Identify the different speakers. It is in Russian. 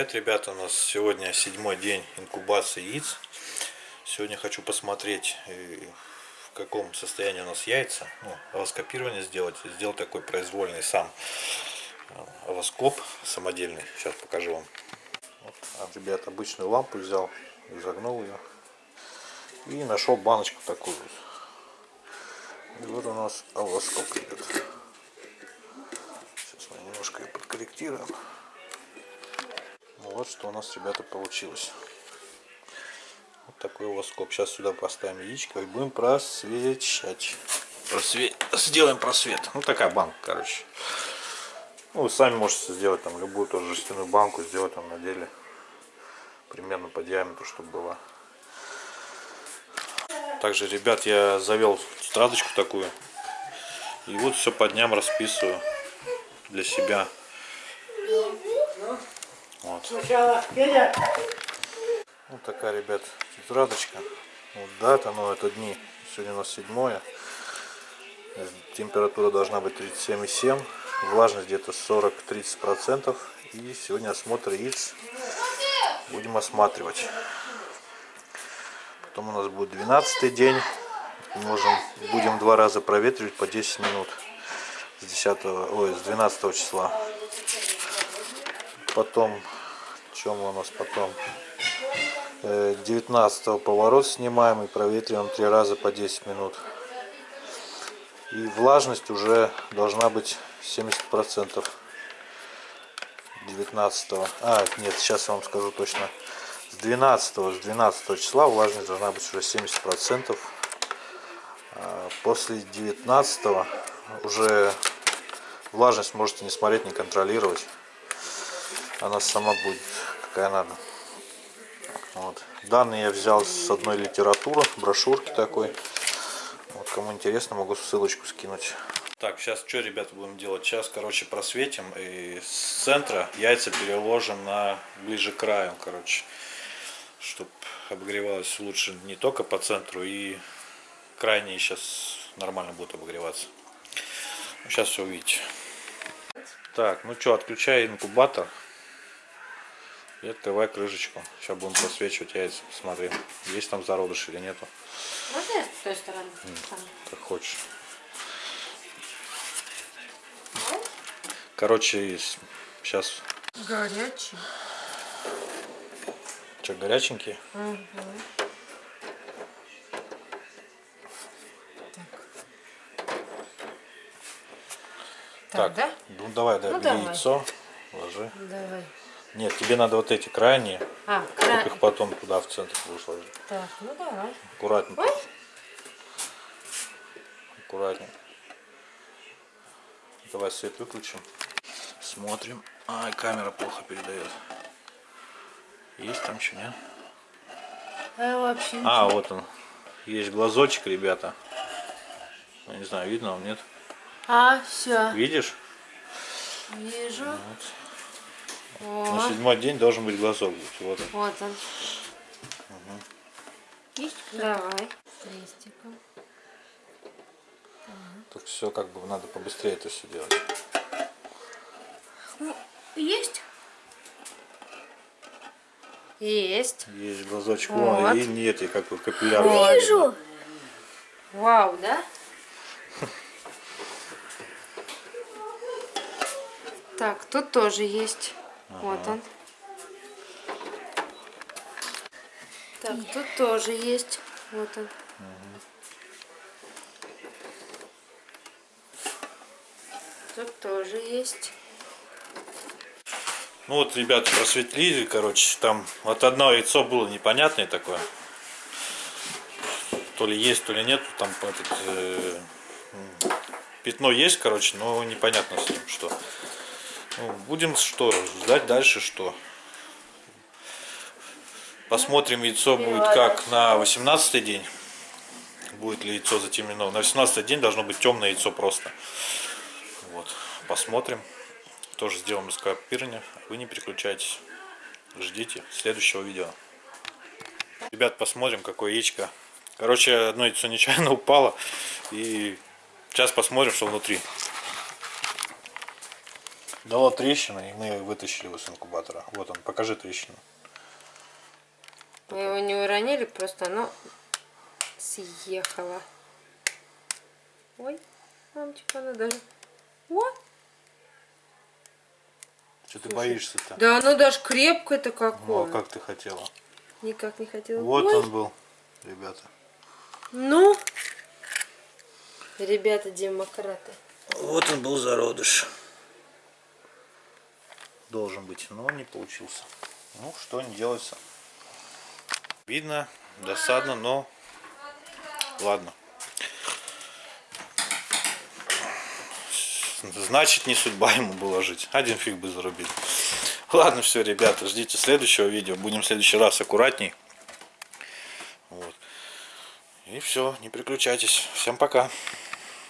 Speaker 1: Привет, ребята! У нас сегодня седьмой день инкубации яиц. Сегодня хочу посмотреть, э, в каком состоянии у нас яйца. Ну, овоскопирование сделать. Сделал такой произвольный сам э, овоскоп самодельный. Сейчас покажу вам. Вот, а, ребят, обычную лампу взял, изогнул ее. И нашел баночку такую. И вот у нас овоскоп, ребят. Сейчас мы немножко ее подкорректируем. Вот что у нас, ребята, получилось. Вот такой у вас скоб. Сейчас сюда поставим яичко и будем просвечать. Просве... Сделаем просвет. Ну, такая банка, короче. Ну, вы сами можете сделать там любую тоже жестяную банку, сделать там на деле примерно по диаметру, чтобы было. Также, ребят, я завел страдочку такую. И вот все по дням расписываю для себя. Вот. Сначала Федя. Вот такая, ребят, тетрадочка. Вот дата, ну это дни. Сегодня у нас седьмое. Температура должна быть 37,7. Влажность где-то 40-30%. И сегодня осмотр яиц. Будем осматривать. Потом у нас будет 12 день. Можем, будем два раза проветривать по 10 минут. С 10, ой, с 12 числа. Потом, чем у нас потом? 19 э, поворот снимаем и проветриваем три раза по 10 минут. И влажность уже должна быть 70%. 19 а нет сейчас я вам скажу точно с 12 с 12 числа влажность должна быть уже 70 процентов а после 19 уже влажность можете не смотреть не контролировать она сама будет какая надо. Вот. Данные я взял с одной литературы, брошюрки такой. Вот, кому интересно, могу ссылочку скинуть. Так, сейчас что, ребята, будем делать? Сейчас, короче, просветим и с центра яйца переложим на ближе к краю, короче, чтобы обогревалось лучше не только по центру и крайние сейчас нормально будут обогреваться. Сейчас все увидите. Так, ну что, отключаю инкубатор. И открывай крышечку. Сейчас будем просвечивать яйца. Смотри, есть там зародыш или нету.
Speaker 2: Можно я с той стороны?
Speaker 1: Как хочешь. Короче, сейчас...
Speaker 2: Горячий.
Speaker 1: Что, горяченькие?
Speaker 2: Угу.
Speaker 1: Так, так да? ну давай, да, ну, давай. яйцо, ложи.
Speaker 2: Давай.
Speaker 1: Нет, тебе надо вот эти крайние.
Speaker 2: А, край...
Speaker 1: их потом туда в центр будешь ложить.
Speaker 2: Так, ну давай.
Speaker 1: Аккуратненько. Ой. Аккуратненько. Давай свет выключим. Смотрим. Ай, камера плохо передает. Есть там что, нет?
Speaker 2: А, вообще
Speaker 1: а вот он. Есть глазочек, ребята. Я не знаю, видно он, нет?
Speaker 2: А, все.
Speaker 1: Видишь?
Speaker 2: Вижу. Вот.
Speaker 1: О. На седьмой день должен быть глазок. Вот он.
Speaker 2: Вот он. Угу. Есть? Давай. Крестиком.
Speaker 1: Так все как бы надо побыстрее это все делать.
Speaker 2: Ну, есть? Есть.
Speaker 1: Есть глазочек. Вот. и нет, и как бы капилляр.
Speaker 2: Вижу. Вау, да? Так, тут тоже есть. Ага. Вот он. Так, тут тоже есть. Вот он. Угу. Тут тоже есть.
Speaker 1: Ну вот, ребята, просветлили, короче, там вот одно яйцо было непонятное такое. То ли есть, то ли нет. Там этот, э, пятно есть, короче, но непонятно с ним что. Ну, будем что, ждать дальше что. Посмотрим, яйцо будет как на 18 день. Будет ли яйцо затемнено. На 18 день должно быть темное яйцо просто. Вот, посмотрим. Тоже сделаем раскопирование. Вы не переключайтесь. Ждите следующего видео. Ребят, посмотрим, какое яичко. Короче, одно яйцо нечаянно упало. И сейчас посмотрим, что внутри. Дало трещину, и мы вытащили его с инкубатора. Вот он, покажи трещину.
Speaker 2: Мы его не уронили, просто оно съехало. Ой, мамочка, оно даже... О,
Speaker 1: Что ты боишься-то?
Speaker 2: да оно даже крепкое-то
Speaker 1: Ну,
Speaker 2: какое.
Speaker 1: а как ты хотела?
Speaker 2: Никак не хотела.
Speaker 1: Вот
Speaker 2: Ой,
Speaker 1: он был, ребята.
Speaker 2: Ну, ребята демократы.
Speaker 1: Вот он был зародыш. Должен быть, но не получился. Ну, что не делается. Видно, досадно, но ладно. Значит, не судьба ему была жить. Один фиг бы зарубили. Ладно, все, ребята, ждите следующего видео. Будем в следующий раз аккуратней. Вот. И все, не переключайтесь. Всем пока.